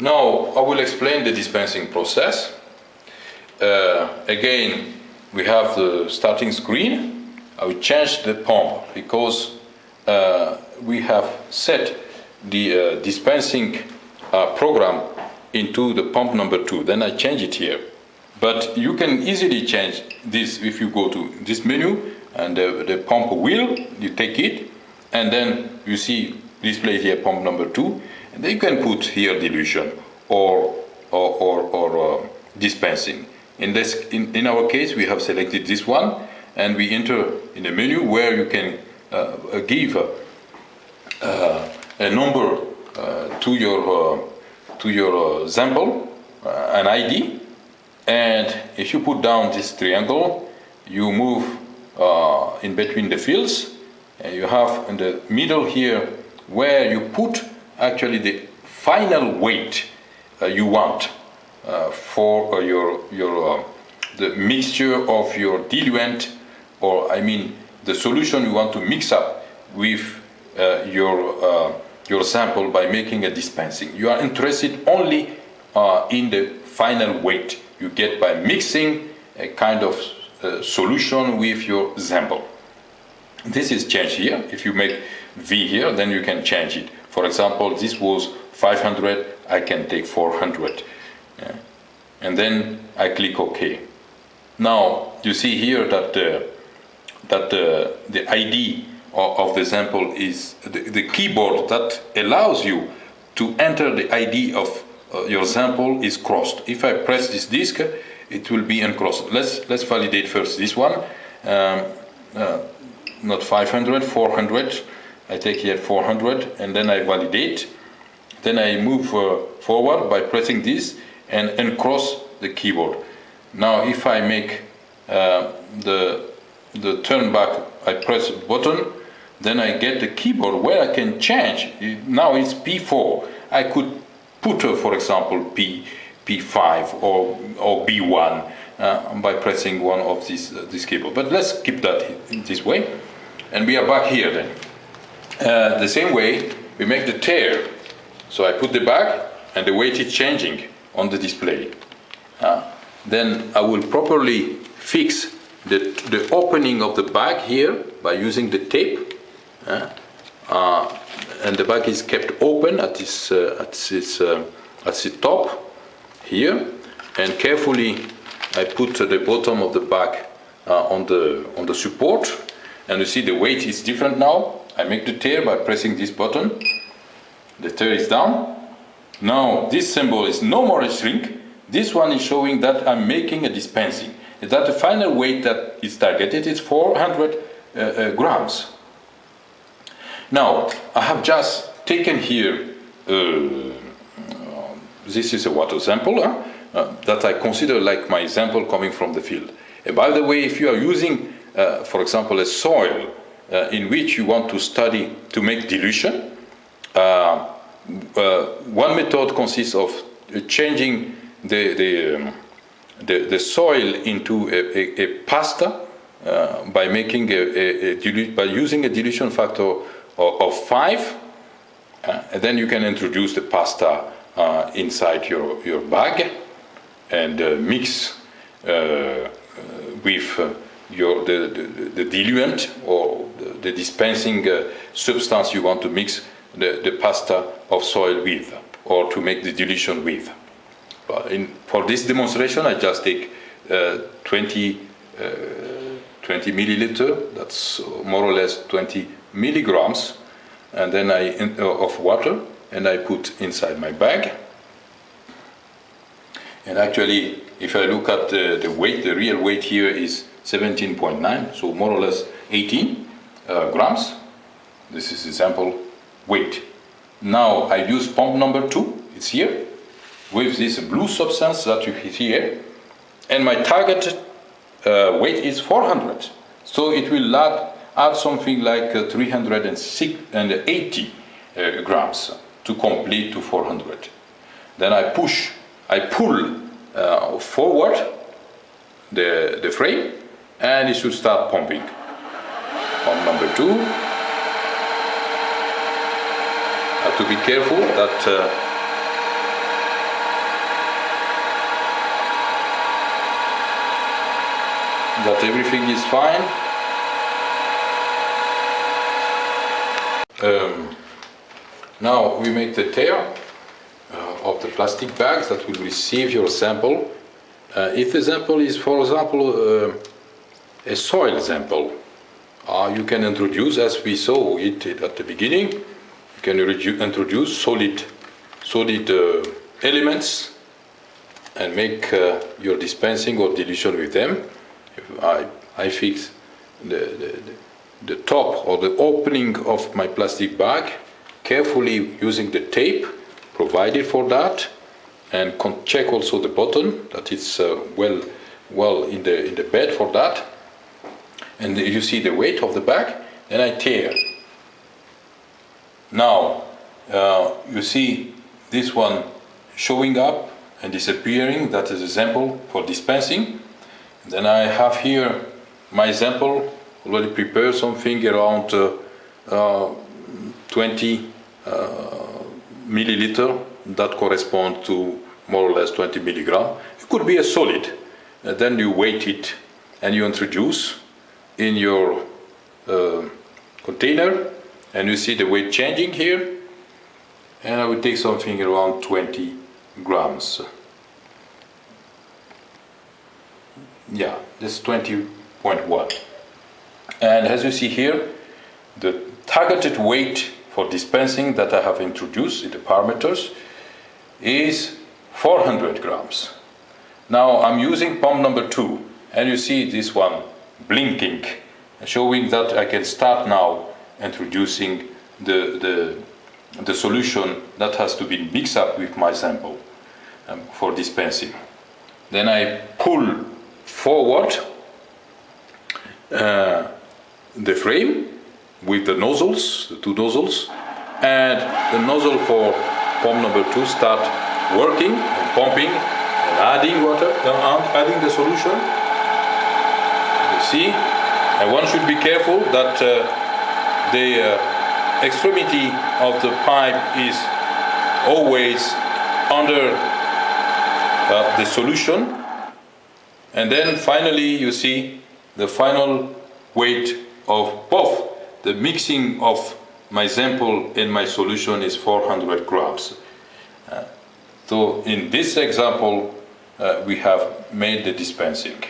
Now I will explain the dispensing process. Uh, again, we have the starting screen. I will change the pump because uh, we have set the uh, dispensing uh, program into the pump number two. Then I change it here. But you can easily change this if you go to this menu and the, the pump wheel, you take it, and then you see displayed here pump number two, and you can put here dilution or, or, or, or uh, dispensing. In, this, in, in our case, we have selected this one, and we enter in a menu where you can uh, give uh, a number uh, to your, uh, to your sample, an ID, and if you put down this triangle, you move uh, in between the fields, and you have in the middle here where you put actually the final weight uh, you want uh, for your, your the mixture of your diluent, or I mean the solution you want to mix up with uh, your, uh, your sample by making a dispensing. You are interested only uh, in the final weight you get by mixing a kind of uh, solution with your sample. This is changed here. If you make V here, then you can change it. For example, this was 500, I can take 400. Yeah. And then I click OK. Now, you see here that, uh, that uh, the ID of, of, the sample is the, the, keyboard that allows you to enter the ID of uh, your sample is crossed. If I press this disk, it will be uncrossed. Let's, let's validate first this one. Um, uh, not 500, 400. I take here 400 and then I validate. Then I move uh, forward by pressing this and uncross the keyboard. Now if I make uh, the, the turn back, I press button, then I get the keyboard where I can change. Now it's P4. I could put, uh, for example, P, P5 or, or B1 uh, by pressing one of these, uh, this keyboard. But let's keep that this way. And we are back here then. Uh, the same way, we make the tare. So I put the bag and the weight is changing on the display. Uh, then I will properly fix the, the opening of the bag here by using the tape. Uh, uh, and the bag is kept open at this, uh, at this, uh, at the top here. And carefully I put the bottom of the bag on, the, on the support. And you see the weight is different now. I make the tare by pressing this button. The tare is down. Now this symbol is no more a shrink. This one is showing that I'm making a dispensing. That the final weight that is targeted is 400 uh, uh, grams. Now, I have just taken here, uh, this is a water sample huh? uh, that I consider like my sample coming from the field. And by the way, if you are using, uh, for example, a soil uh, in which you want to study to make dilution, one method consists of changing the, the, um, the, the, soil into a, a, a pasta uh, by making a, a, by using a dilution factor of, of 5 uh, and then you can introduce the pasta uh, inside your, your bag and uh, mix uh, uh, with your, the, the, the, diluent or the, dispensing substance you want to mix the, the pasta of soil with or to make the dilution with. But in, for this demonstration, I just take uh, 20, uh, 20 milliliter, that's more or less 20 milligrams, and then I uh, of water, and I put inside my bag. And actually, if I look at the, the weight, the real weight here is 17.9, so more or less 18 uh, grams. This is the sample weight. Now I use pump number two, it's here, with this blue substance that you see here, and my target uh, weight is 400. So it will add, add something like uh, 380 uh, grams to complete to 400. Then I push, I pull uh, forward the, the frame and it should start pumping on number two. Have to be careful that uh, that everything is fine. Um, now we make the tare uh, of the plastic bags that will receive your sample. Uh, if the sample is, for example, uh, a soil sample, uh, you can introduce, as we saw it at the beginning, you can introduce solid, solid uh, elements and make uh, your dispensing or dilution with them. I, I fix the, the, the top or the opening of my plastic bag carefully using the tape provided for that and check also the bottom that it's uh, well well in the in the bed for that and you see the weight of the bag then I tare now uh, you see this one showing up and disappearing that is a sample for dispensing then I have here my sample already prepared something around uh, uh, 20 uh, milliliter that corresponds to more or less 20 milligram. It could be a solid. Uh, then you weight it and you introduce in your uh, container and you see the weight changing here and I will take something around 20 grams. Yeah, this is 20.1. And as you see here, the targeted weight for dispensing that I have introduced in the parameters is 400 grams. Now I'm using pump number two and you see this one blinking showing that I can start now introducing the, the, the solution that has to be mixed up with my sample um, for dispensing. Then I pull forward uh, the frame with the nozzles, the two nozzles, and the nozzle for pump number two start working and pumping and adding water, uh, adding the solution. See, and one should be careful that uh, the uh, extremity of the pipe is always under uh, the solution and then finally you see the final weight of both the mixing of my sample and my solution is 400 grams. Uh, so in this example, uh, we have made the dispensing.